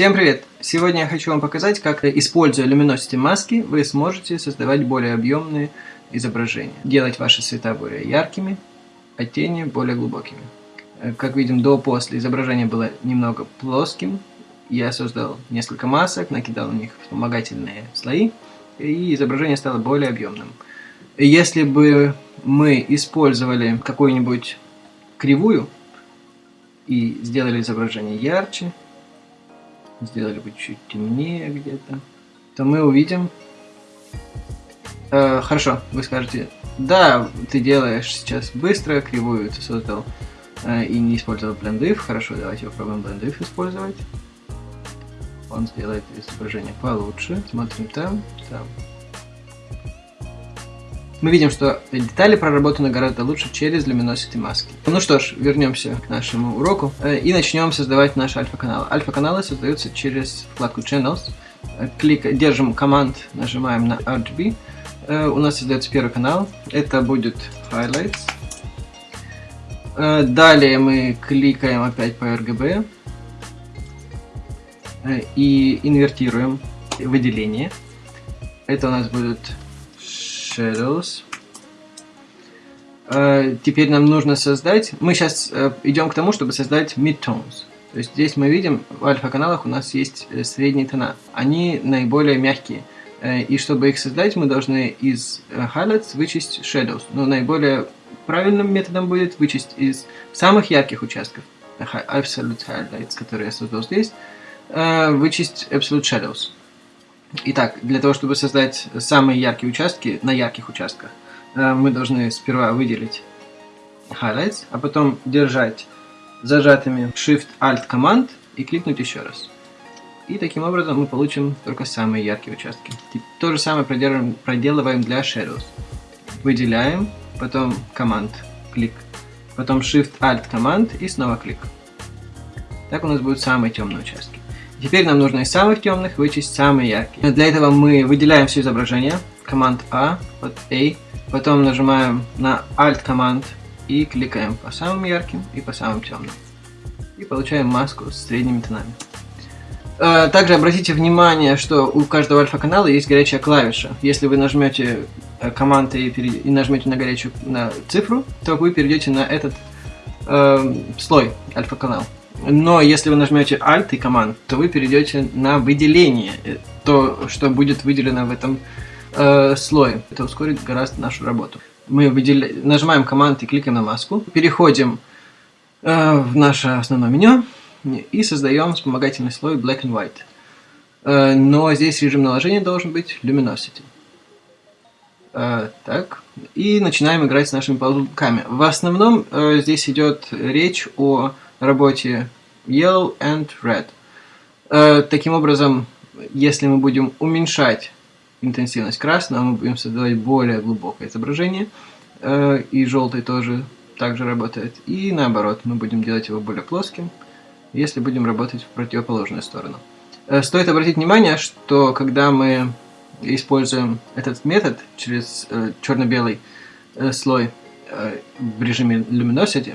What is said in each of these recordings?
Всем привет! Сегодня я хочу вам показать, как, используя Luminosity маски, вы сможете создавать более объемные изображения. Делать ваши цвета более яркими, а тени более глубокими. Э, как видим, до-после изображение было немного плоским. Я создал несколько масок, накидал на них вспомогательные слои, и изображение стало более объемным. Если бы мы использовали какую-нибудь кривую и сделали изображение ярче, сделали бы чуть темнее где-то, то мы увидим... Э, хорошо, вы скажете, да, ты делаешь сейчас быстро, кривую ты создал э, и не использовал blend Хорошо, давайте попробуем blend использовать. Он сделает изображение получше. Смотрим там, там. Мы видим, что детали проработаны гораздо лучше через Luminosity маски. Ну что ж, вернемся к нашему уроку э, и начнем создавать наш альфа-канал. Альфа-каналы создаются через вкладку Channels. Э, клик, держим команд, нажимаем на RGB. Э, у нас создается первый канал. Это будет Highlights. Далее мы кликаем опять по RGB и инвертируем выделение. Это у нас будет Shadows. Uh, теперь нам нужно создать... Мы сейчас uh, идем к тому, чтобы создать midtones. То есть здесь мы видим, в альфа-каналах у нас есть э, средние тона. Они наиболее мягкие. И чтобы их создать, мы должны из highlights вычесть shadows. Но наиболее правильным методом будет вычесть из самых ярких участков, absolute highlights, которые я создал здесь, вычесть absolute shadows. Итак, для того, чтобы создать самые яркие участки на ярких участках, э, мы должны сперва выделить highlights, а потом держать зажатыми Shift-Alt команд и кликнуть еще раз. И таким образом мы получим только самые яркие участки. То же самое проделываем, для Shadows. Выделяем, потом команд, клик, потом Shift-Alt команд и снова клик. Так у нас будут самые темные участки. Теперь нам нужно из самых темных вычесть самые яркие. Для этого мы выделяем все изображение, команд А, вот A, потом нажимаем на Alt команд и кликаем по самым ярким и по самым темным. И получаем маску с средними тонами. Э, также обратите внимание, что у каждого альфа-канала есть горячая клавиша. Если вы нажмете э, команд и, и нажмете на горячую на цифру, то вы перейдете на этот э, слой альфа-канал. Но если вы нажмете Alt и команд, то вы перейдете на выделение, э, то, что будет выделено в этом э, слое. Это ускорит гораздо нашу работу. Мы выделя... нажимаем команд и кликаем на маску, переходим э, в наше основное меню и создаем вспомогательный слой Black and White. Э, но здесь режим наложения должен быть Luminosity. Э, так, и начинаем играть с нашими ползунками. В основном э, здесь идет речь о работе Yellow and Red. Э, таким образом, если мы будем уменьшать интенсивность красного, мы будем создавать более глубокое изображение. Э, и желтый тоже также работает. И наоборот, мы будем делать его более плоским, если будем работать в противоположную сторону. Э, стоит обратить внимание, что когда мы используем этот метод через э, черно-белый э, слой э, в режиме Luminosity,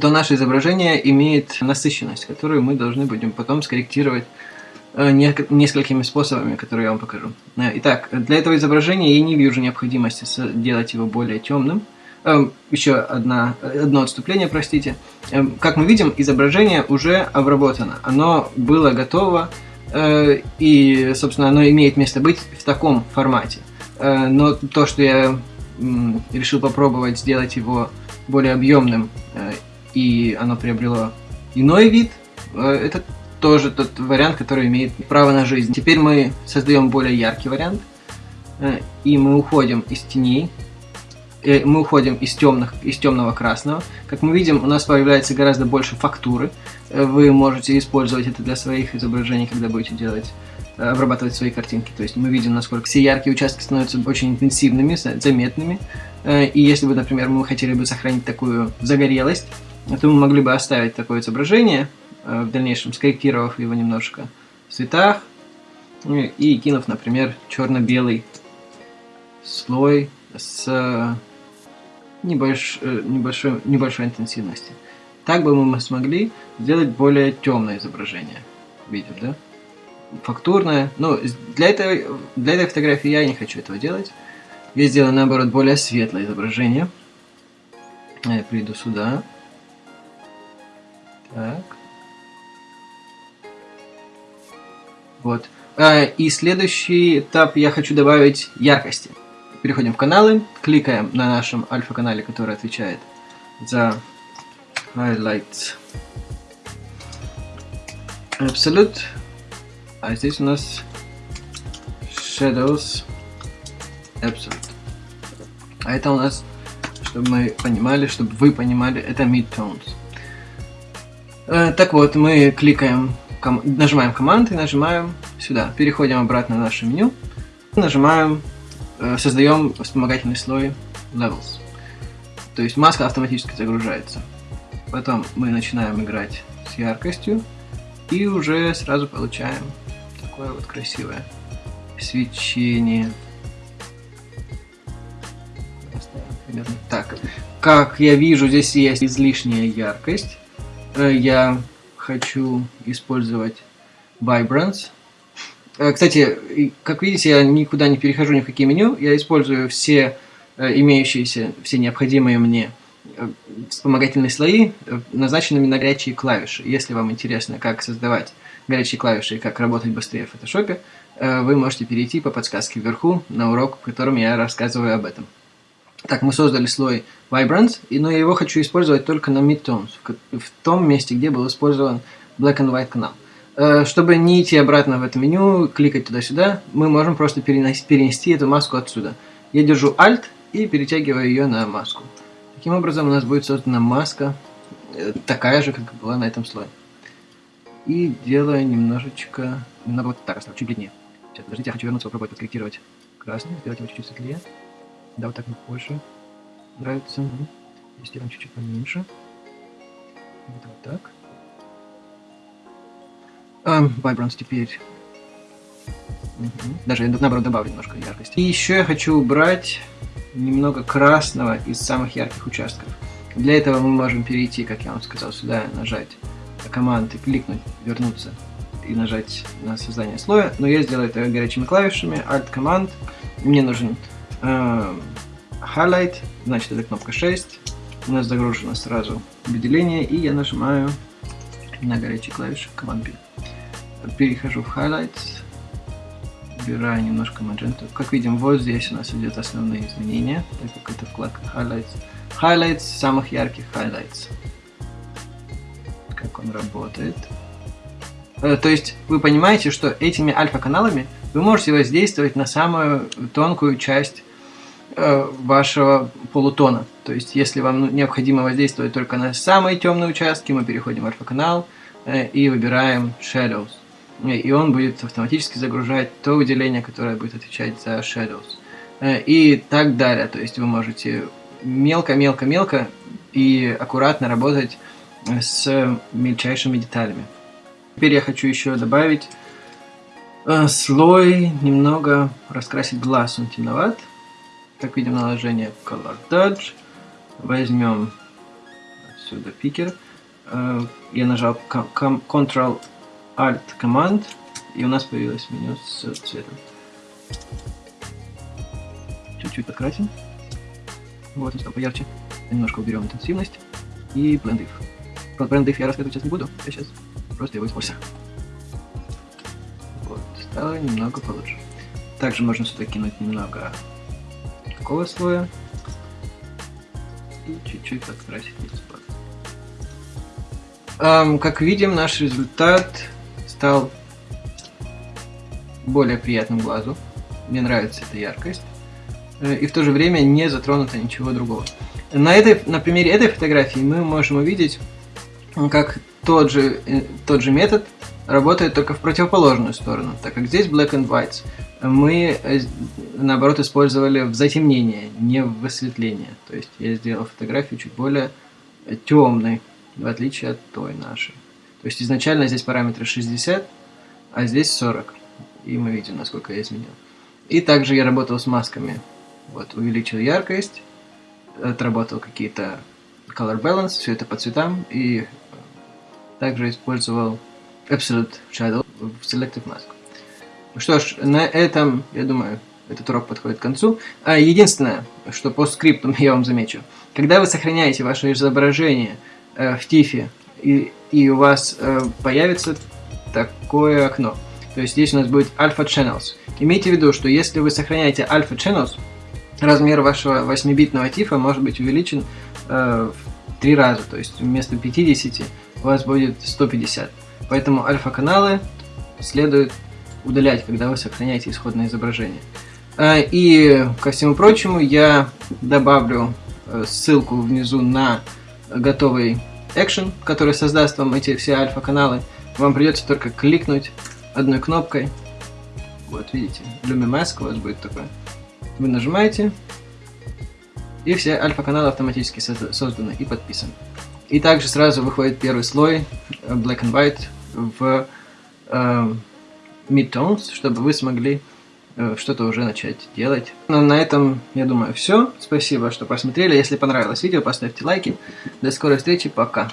то наше изображение имеет насыщенность, которую мы должны будем потом скорректировать э, несколькими способами, которые я вам покажу. Э, итак, для этого изображения я не вижу необходимости сделать его более темным. Э, еще одна, одно отступление, простите. Как мы видим, изображение уже обработано. Оно было готово, и, собственно, оно имеет место быть в таком формате. Но то, что я решил попробовать сделать его более объемным и оно приобрело иной вид, э, это тоже тот вариант, который имеет право на жизнь. Теперь мы создаем более яркий вариант, э, и мы уходим из теней, э, мы уходим из, темных, из темного красного. Как мы видим, у нас появляется гораздо больше фактуры. Вы можете использовать это для своих изображений, когда будете делать обрабатывать свои картинки. То есть мы видим, насколько все яркие участки становятся очень интенсивными, заметными. И если бы, например, мы хотели бы сохранить такую загорелость, то мы могли бы оставить такое изображение, э, в дальнейшем скорректировав его немножко в цветах ну и кинув, например, черно-белый слой с небольш... Э, небольшой, небольшой интенсивности. Так бы мы смогли сделать более темное изображение. видим, да? Фактурная. Ну, для этой, для этой фотографии я не хочу этого делать. Я сделаю, наоборот, более светлое изображение. Я приду сюда. Так. Вот. А, и следующий этап я хочу добавить яркости. Переходим в каналы, кликаем на нашем альфа-канале, который отвечает за highlights absolute. А здесь у нас shadows absolute. А это у нас, чтобы мы понимали, чтобы вы понимали, это midtones. Э, так вот, мы кликаем нажимаем команд и нажимаем сюда. Переходим обратно в наше меню. Нажимаем, э, создаем вспомогательный слой Levels. То есть маска автоматически загружается. Потом мы начинаем играть с яркостью. И уже сразу получаем такое вот красивое свечение. Так, как я вижу, здесь есть излишняя яркость. Э, я хочу использовать Vibrance. Э, кстати, как видите, я никуда не перехожу ни в какие меню. Я использую все э, имеющиеся, все необходимые мне вспомогательные слои, назначенными на горячие клавиши. Если вам интересно, как создавать горячие клавиши и как работать быстрее в фотошопе, вы можете перейти по подсказке вверху на урок, в котором я рассказываю об этом. Так, мы создали слой Vibrance, но я его хочу использовать только на Midtones, в том месте, где был использован Black and White канал. Э, чтобы не идти обратно в это меню, кликать туда-сюда, мы можем просто перенести эту маску отсюда. Я держу Alt и перетягиваю ее на маску. Таким образом у нас будет создана маска, э, такая же, как была на этом слое. И делаю немножечко, немного вот так оставлю, чуть длиннее. Сейчас, подождите, я хочу вернуться, попробовать подкорректировать красный, сделать его чуть-чуть светлее. Да, вот так мне больше нравится. Здесь сделаем чуть-чуть поменьше. Вот, вот так. А, Vibrance теперь. Угу. Даже я наоборот добавлю немножко яркости. И еще я хочу убрать немного красного из самых ярких участков. Для этого мы можем перейти, как я вам сказал, сюда, нажать команд и кликнуть, вернуться и нажать на создание слоя. Но я сделаю это горячими клавишами, Alt-команд. Мне нужен highlight, значит это кнопка 6. У нас загружено сразу выделение, и я нажимаю на горячие клавиши Command B. Перехожу в Highlights, убираю немножко magenta. Как видим, вот здесь у нас идет основные изменения, так как это вкладка Highlights. Highlights самых ярких Highlights. Как он работает. Э, то есть вы понимаете, что этими альфа-каналами вы можете воздействовать на самую тонкую часть Э, вашего полутона. То есть, если вам ну, необходимо воздействовать только на самые темные участки, мы переходим в альфа-канал э, и выбираем Shadows. И он будет автоматически загружать то выделение, которое будет отвечать за Shadows. Э, и так далее. То есть, вы можете мелко-мелко-мелко и аккуратно работать с мельчайшими деталями. Теперь я хочу еще добавить слой, немного раскрасить глаз, он темноват. Как видим, наложение Color Dodge. Возьмем отсюда пикер. Э, я нажал Ctrl Alt Command, и у нас появилось меню с цветом. Чуть-чуть подкрасим. Вот, он стал поярче. Немножко уберем интенсивность. И Blend If. Про Blend If я рассказывать сейчас не буду, я сейчас просто его использую. Вот, стало немного получше. Также можно сюда кинуть немного такого слоя. И чуть-чуть подкрасить листок. Um, как видим, наш результат стал более приятным глазу. Мне нравится эта яркость. Э, и в то же время не затронуто ничего другого. На, этой, на примере этой фотографии мы можем увидеть, как тот же, э, тот же метод работает только в противоположную сторону, так как здесь black and white мы, э, наоборот, использовали в затемнение, не в высветление. То есть я сделал фотографию чуть более темной, в отличие от той нашей. То есть изначально здесь параметры 60, а здесь 40. И мы видим, насколько я изменил. И также я работал с масками. Вот, увеличил яркость, отработал какие-то color balance, все это по цветам. И также использовал Absolute Shadow в Selective Mask. Что ж, на этом, я думаю, этот урок подходит к концу. А единственное, что по скрипту я вам замечу. Когда вы сохраняете ваше изображение э, в тифе, и, и у вас э, появится такое окно. То есть здесь у нас будет Alpha Channels. Имейте в виду, что если вы сохраняете Alpha Channels, размер вашего 8-битного тифа может быть увеличен э, в 3 раза. То есть вместо 50 у вас будет 150. Поэтому альфа-каналы следует удалять, когда вы сохраняете исходное изображение. А, и ко всему прочему я добавлю э, ссылку внизу на готовый экшен, который создаст вам эти все альфа-каналы. Вам придется только кликнуть одной кнопкой. Вот, видите, Lumimask у вас будет такой. Вы нажимаете, и все альфа-каналы автоматически созданы и подписаны. И также сразу выходит первый слой Black and White в э, Midtones, чтобы вы смогли э, что-то уже начать делать. Но ну, на этом, я думаю, все. Спасибо, что посмотрели. Если понравилось видео, поставьте лайки. До скорой встречи, пока.